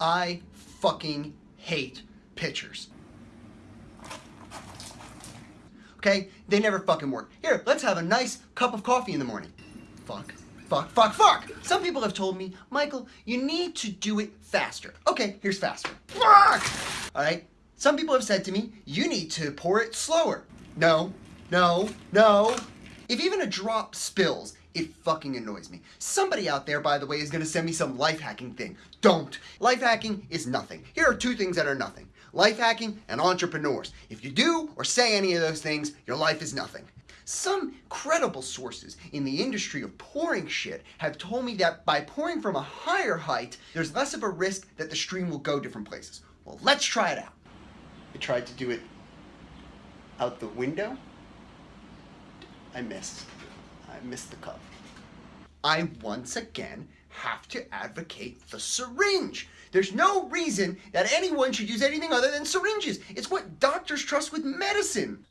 I fucking hate pitchers. Okay? They never fucking work. Here, let's have a nice cup of coffee in the morning. Fuck. Fuck, fuck, fuck! Some people have told me, Michael, you need to do it faster. Okay, here's faster. Fuck! Alright? Some people have said to me, you need to pour it slower. No, no, no. If even a drop spills, it fucking annoys me. Somebody out there, by the way, is gonna send me some life hacking thing. Don't. Life hacking is nothing. Here are two things that are nothing. Life hacking and entrepreneurs. If you do or say any of those things, your life is nothing. Some credible sources in the industry of pouring shit have told me that by pouring from a higher height, there's less of a risk that the stream will go different places. Well, let's try it out. I tried to do it out the window. I missed. I missed the cup. I once again have to advocate the syringe. There's no reason that anyone should use anything other than syringes. It's what doctors trust with medicine.